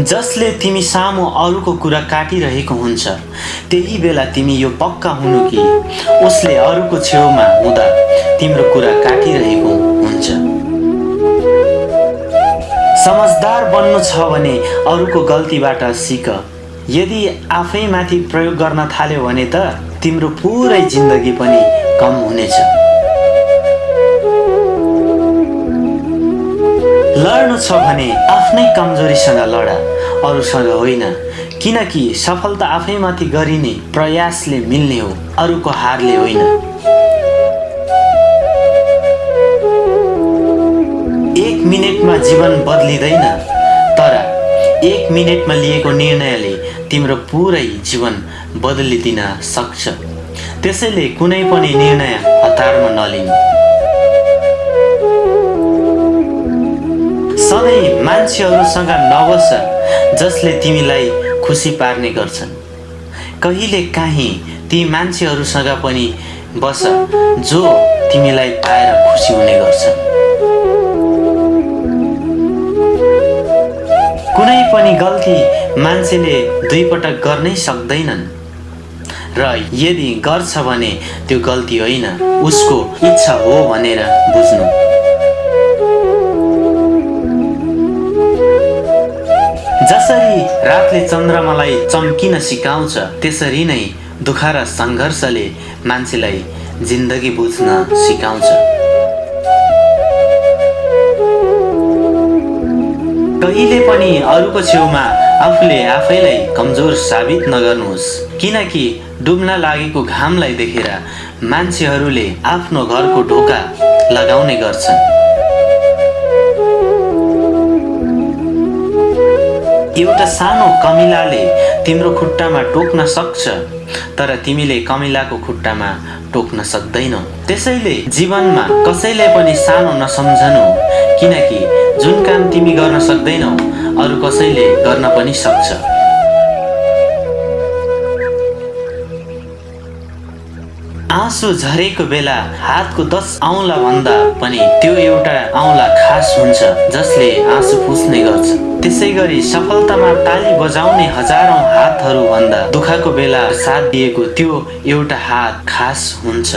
जसले तिमी सामु अरूको कुरा काटिरहेको हुन्छ त्यही बेला तिमी यो पक्का हुनु कि उसले अरूको छेउमा हुँदा तिम्रो कुरा काटिरहेको हुन्छ। समझदार बन्नु छ भने अरूको गल्तीबाट सिक। यदि आफैमाथि प्रयोग गर्न थाल्यो भने त तिम्रो पुरै जिन्दगी पनि कम हुनेछ। लड्नु छ भने आफ्नै कमजोरीसँग लड अरूसँग होइन। किनकि सफलता आफैमाथि गरिने प्रयासले मिल्ने हो अरूको हारले होइन। एक मिनटमा जीवन बदलिँदैन तर एक मिनटमा लिएको निर्णयले तिम्रो पुरै जीवन बदलिदिन सक्छ। त्यसैले कुनै पनि निर्णय हतारमा नलिनु। सधैँ मान्छेहरूसँग नबस जसले तिमीलाई खुसी पार्ने गर्छन्। कहिले काहीँ ती मान्छेहरूसँग पनि बस जो तिमीलाई पाएर खुसी हुने गर्छन्। पनि गल्ती मान्छेले दुईपटक गर्नै सक्दैनन्। र यदि गर्छ भने त्यो गल्ती होइन उसको इच्छा हो भनेर बुझ्नु। जसरी रातले चन्द्रमालाई चम्किन सिकाउँछ त्यसरी नै दुःख र सङ्घर्षले मान्छेलाई जिन्दगी बुझ्न सिकाउँछ। कहिले पनि अरूको छेउमा आफूले आफैलाई कमजोर साबित नगर्नुहोस्। किनकि डुब्न लागेको घामलाई देखेर मान्छेहरूले आफ्नो घरको ढोका लगाउने गर्छन्। एउटा सानो कमिलाले तिम्रो खुट्टामा टोक्न सक्छ तर तिमीले कमिलाको खुट्टामा टोक्न सक्दैनौ। त्यसैले जीवनमा कसैलाई पनि सानो नसम्झनु किनकि जुन काम तिमी गर्न सक्दैनौ अरू कसैले गर्न पनि सक्छ। आँसु झरेको बेला हातको दस औँला भन्दा पनि त्यो एउटा औँला खास हुन्छ जसले आँसु पुस्ने गर्छ। त्यसै गरी सफलतामा ताली बजाउने हजारौँ हातहरू भन्दा दुःखको बेला साथ दिएको त्यो एउटा हात खास हुन्छ।